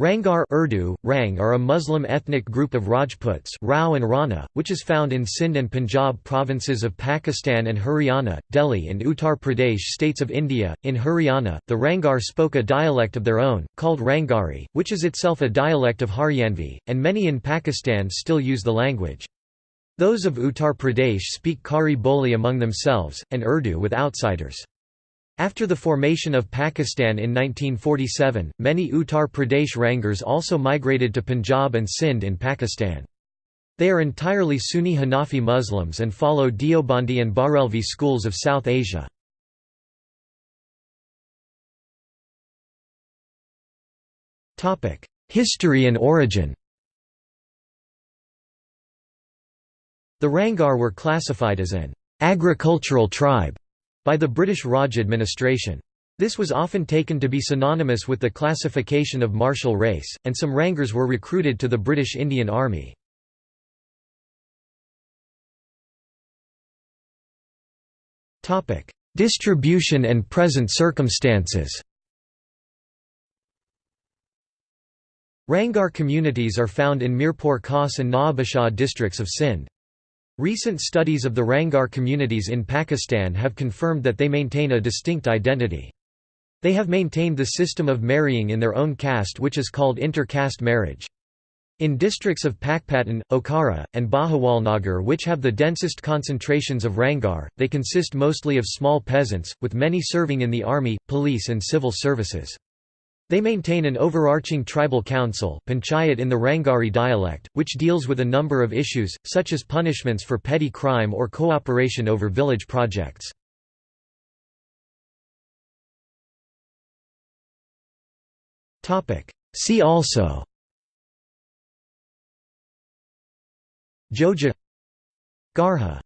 Rangar Urdu, Rang are a Muslim ethnic group of Rajputs Rao and Rana, which is found in Sindh and Punjab provinces of Pakistan and Haryana, Delhi and Uttar Pradesh states of India. In Haryana, the Rangar spoke a dialect of their own, called Rangari, which is itself a dialect of Haryanvi, and many in Pakistan still use the language. Those of Uttar Pradesh speak Khari Boli among themselves, and Urdu with outsiders. After the formation of Pakistan in 1947, many Uttar Pradesh Rangars also migrated to Punjab and Sindh in Pakistan. They are entirely Sunni Hanafi Muslims and follow Deobandi and Barelvi schools of South Asia. History and origin The Rangar were classified as an agricultural tribe by the British Raj administration. This was often taken to be synonymous with the classification of martial race, and some Rangars were recruited to the British Indian Army. Distribution and present circumstances Rangar communities are found in Mirpur Khas and Nawabshah districts of Sindh. Recent studies of the Rangar communities in Pakistan have confirmed that they maintain a distinct identity. They have maintained the system of marrying in their own caste which is called inter-caste marriage. In districts of Pakpattan, Okara, and Bahawalnagar which have the densest concentrations of Rangar, they consist mostly of small peasants, with many serving in the army, police and civil services. They maintain an overarching tribal council panchayat in the Rangari dialect, which deals with a number of issues, such as punishments for petty crime or cooperation over village projects. See also Joja Garha